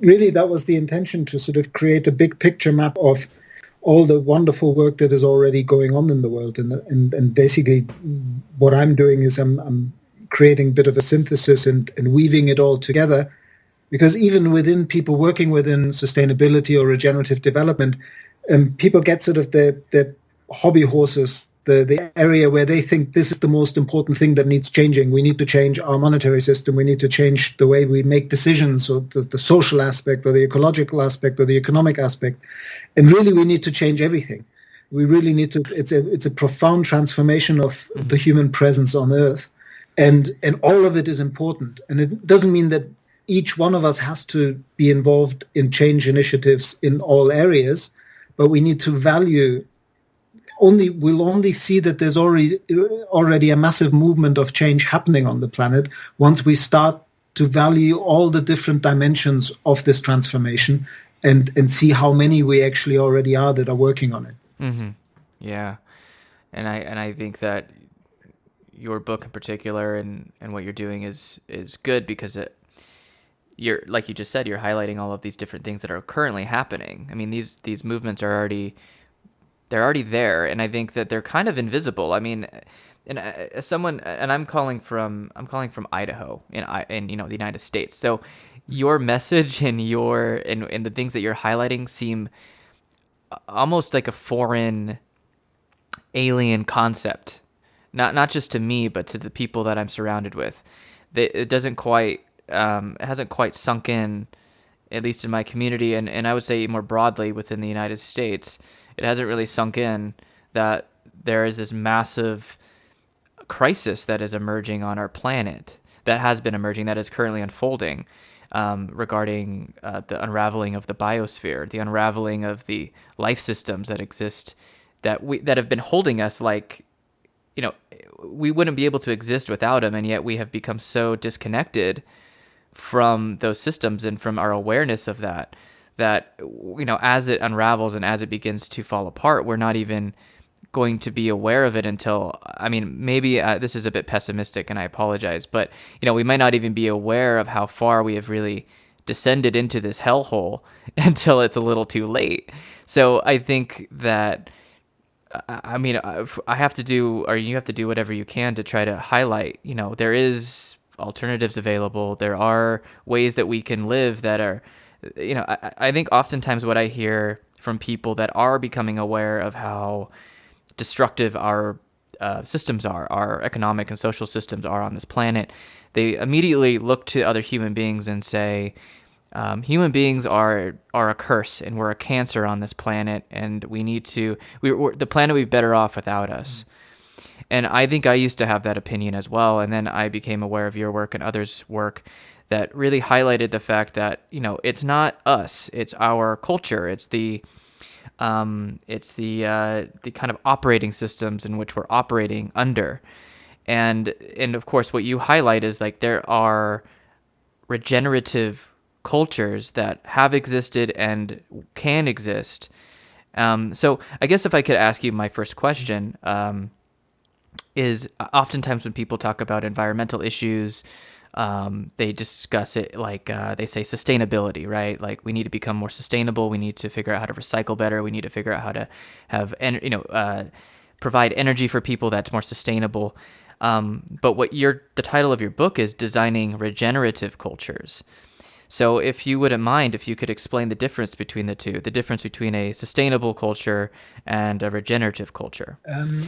really that was the intention to sort of create a big picture map of all the wonderful work that is already going on in the world. And, and, and basically what I'm doing is I'm, I'm creating a bit of a synthesis and, and weaving it all together. Because even within people working within sustainability or regenerative development, um, people get sort of their, the hobby horses the, the area where they think this is the most important thing that needs changing. We need to change our monetary system. We need to change the way we make decisions, or the, the social aspect, or the ecological aspect, or the economic aspect. And really, we need to change everything. We really need to. It's a it's a profound transformation of mm-hmm. the human presence on Earth, and and all of it is important. And it doesn't mean that each one of us has to be involved in change initiatives in all areas, but we need to value only we'll only see that there's already already a massive movement of change happening on the planet once we start to value all the different dimensions of this transformation and and see how many we actually already are that are working on it. Mm-hmm. Yeah, and I and I think that your book in particular and and what you're doing is is good because it you're like you just said you're highlighting all of these different things that are currently happening. I mean these these movements are already they're already there, and I think that they're kind of invisible. I mean, and uh, someone, and I'm calling from I'm calling from Idaho in I in you know the United States. So your message and your and, and the things that you're highlighting seem almost like a foreign alien concept not not just to me but to the people that I'm surrounded with That it doesn't quite um, it hasn't quite sunk in at least in my community and, and I would say more broadly within the United States it hasn't really sunk in that there is this massive crisis that is emerging on our planet that has been emerging that is currently unfolding um, regarding uh, the unraveling of the biosphere the unraveling of the life systems that exist that we that have been holding us like you know we wouldn't be able to exist without them and yet we have become so disconnected from those systems and from our awareness of that that you know as it unravels and as it begins to fall apart we're not even going to be aware of it until i mean maybe uh, this is a bit pessimistic and i apologize but you know we might not even be aware of how far we have really descended into this hellhole until it's a little too late so i think that I mean, I have to do, or you have to do whatever you can to try to highlight. You know, there is alternatives available. There are ways that we can live that are you know, I, I think oftentimes what I hear from people that are becoming aware of how destructive our uh, systems are, our economic and social systems are on this planet, they immediately look to other human beings and say, um, human beings are are a curse and we're a cancer on this planet, and we need to. We, the planet would be better off without us. And I think I used to have that opinion as well, and then I became aware of your work and others' work that really highlighted the fact that you know it's not us, it's our culture, it's the um, it's the uh, the kind of operating systems in which we're operating under, and and of course what you highlight is like there are regenerative cultures that have existed and can exist. Um, so I guess if I could ask you my first question um, is oftentimes when people talk about environmental issues, um, they discuss it like uh, they say sustainability, right? Like we need to become more sustainable. We need to figure out how to recycle better. We need to figure out how to have, en- you know, uh, provide energy for people that's more sustainable. Um, but what your the title of your book is designing regenerative cultures. So if you wouldn't mind, if you could explain the difference between the two, the difference between a sustainable culture and a regenerative culture. Um,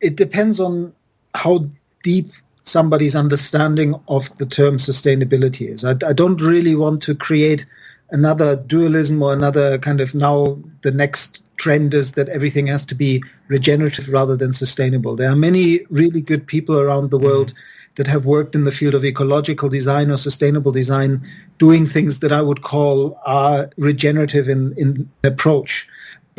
it depends on how deep somebody's understanding of the term sustainability is. I, I, don't really want to create another dualism or another kind of now the next trend is that everything has to be regenerative rather than sustainable. There are many really good people around the world mm-hmm. that have worked in the field of ecological design or sustainable design doing things that I would call are regenerative in, in approach.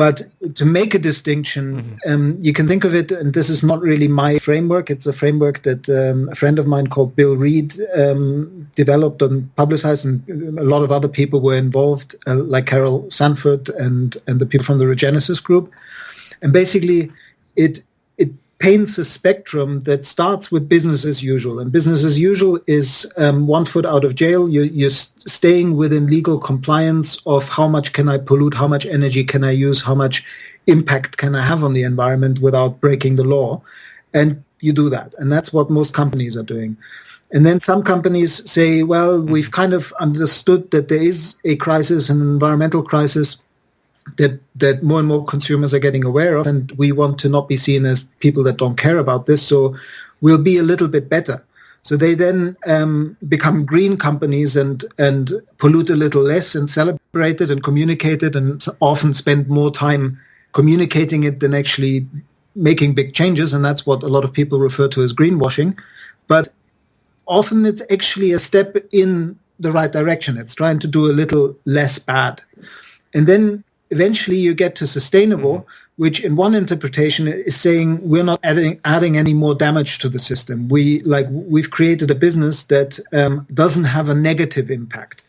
But to make a distinction, mm-hmm. um, you can think of it, and this is not really my framework. It's a framework that um, a friend of mine called Bill Reed um, developed and publicized, and a lot of other people were involved, uh, like Carol Sanford and and the people from the Regenesis group. And basically, it it paints a spectrum that starts with business as usual. And business as usual is um, one foot out of jail. You're, you're, staying within legal compliance of how much can I pollute, how much energy can I use, how much impact can I have on the environment without breaking the law. And you do that. And that's what most companies are doing. And then some companies say, well, we've kind of understood that there is a crisis, an environmental crisis that that more and more consumers are getting aware of, and we want to not be seen as people that don't care about this. So we'll be a little bit better. So they then um, become green companies and and pollute a little less and celebrate it and communicate it and often spend more time communicating it than actually making big changes. And that's what a lot of people refer to as greenwashing. But often it's actually a step in the right direction. It's trying to do a little less bad. And then eventually you get to sustainable, mm-hmm. which in one interpretation is saying we're not adding adding any more damage to the system. We like we've created a business that um, doesn't have a negative impact,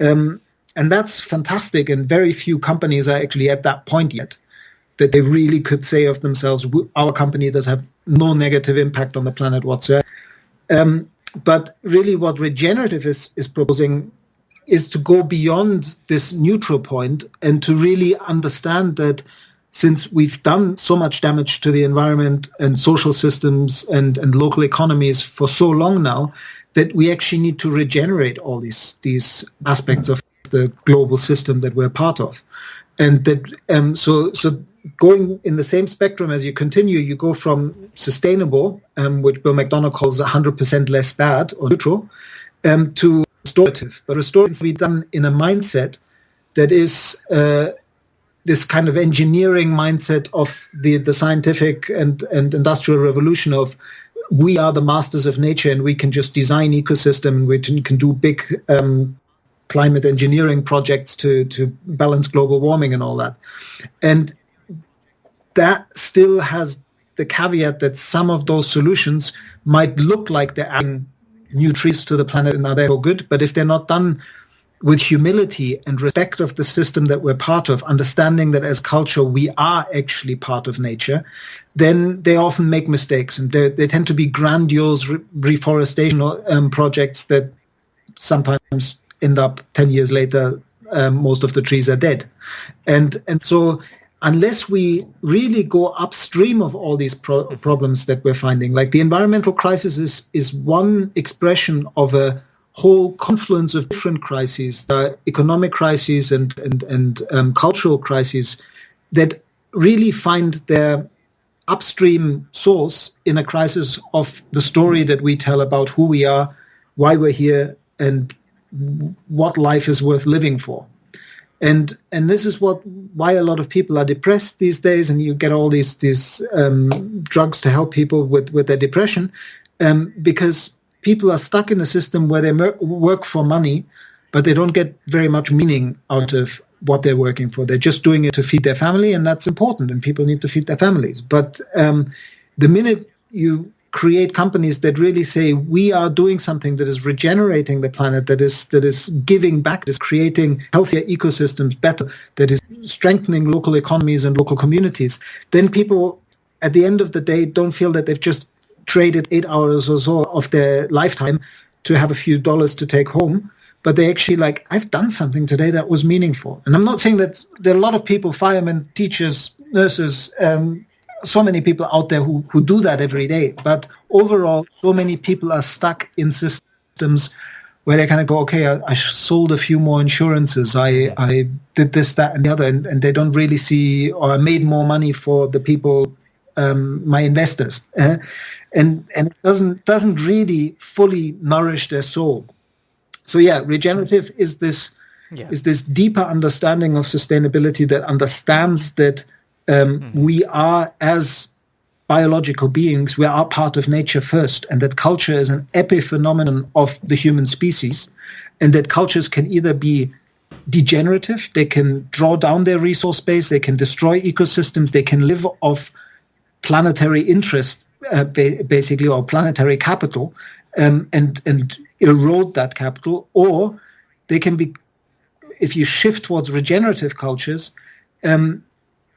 um, and that's fantastic. And very few companies are actually at that point yet that they really could say of themselves, our company does have no negative impact on the planet whatsoever. Um, but really, what regenerative is, is proposing is to go beyond this neutral point and to really understand that since we've done so much damage to the environment and social systems and, and local economies for so long now, that we actually need to regenerate all these these aspects of the global system that we're part of. And that um, so so going in the same spectrum as you continue, you go from sustainable, um, which Bill McDonough calls 100% less bad or neutral, um, to restorative, but restorative to be done in a mindset that is uh, this kind of engineering mindset of the, the scientific and, and industrial revolution of we are the masters of nature and we can just design ecosystem and we can, can do big um, climate engineering projects to, to balance global warming and all that. And that still has the caveat that some of those solutions might look like they're adding new trees to the planet and are therefore good. But if they're not done with humility and respect of the system that we're part of, understanding that as culture we are actually part of nature, then they often make mistakes and they tend to be grandiose re- reforestation um, projects that sometimes end up 10 years later, um, most of the trees are dead. And, and so unless we really go upstream of all these pro- problems that we're finding, like the environmental crisis is, is one expression of a whole confluence of different crises, the economic crises and, and, and um, cultural crises that really find their upstream source in a crisis of the story that we tell about who we are, why we're here, and what life is worth living for and and this is what why a lot of people are depressed these days, and you get all these these um, drugs to help people with with their depression, um, because people are stuck in a system where they mer- work for money, but they don't get very much meaning out of what they're working for. They're just doing it to feed their family, and that's important, and people need to feed their families. But um, the minute you create companies that really say we are doing something that is regenerating the planet, that is that is giving back, that is creating healthier ecosystems, better, that is strengthening local economies and local communities, then people at the end of the day don't feel that they've just traded eight hours or so of their lifetime to have a few dollars to take home. But they actually like, I've done something today that was meaningful. And I'm not saying that there are a lot of people, firemen, teachers, nurses, um, so many people out there who, who do that every day. But overall, so many people are stuck in systems where they kind of go, okay, I, I sold a few more insurances. I, I did this, that, and the other. And, and they don't really see, or I made more money for the people, um, my investors. Uh, and, and it doesn't, doesn't really fully nourish their soul. So yeah, regenerative is this, yeah. is this deeper understanding of sustainability that understands that um, mm-hmm. We are, as biological beings, we are part of nature first, and that culture is an epiphenomenon of the human species, and that cultures can either be degenerative, they can draw down their resource base, they can destroy ecosystems, they can live off planetary interest, uh, ba- basically, or planetary capital, um, and and erode that capital, or they can be, if you shift towards regenerative cultures, um,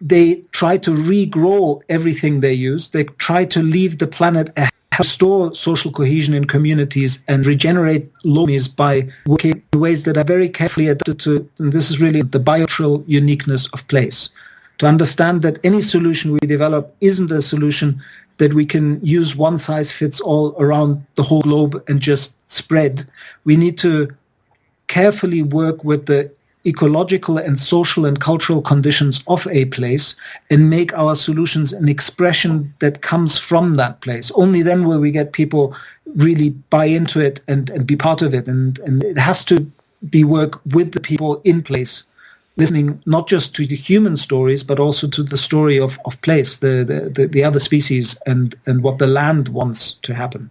they try to regrow everything they use. They try to leave the planet a restore social cohesion in communities and regenerate lomies by working in ways that are very carefully adapted to, and this is really the biocultural uniqueness of place. To understand that any solution we develop isn't a solution that we can use one size fits all around the whole globe and just spread. We need to carefully work with the ecological and social and cultural conditions of a place and make our solutions an expression that comes from that place. Only then will we get people really buy into it and, and be part of it. And, and it has to be work with the people in place, listening not just to the human stories, but also to the story of, of place, the, the, the, the other species and, and what the land wants to happen.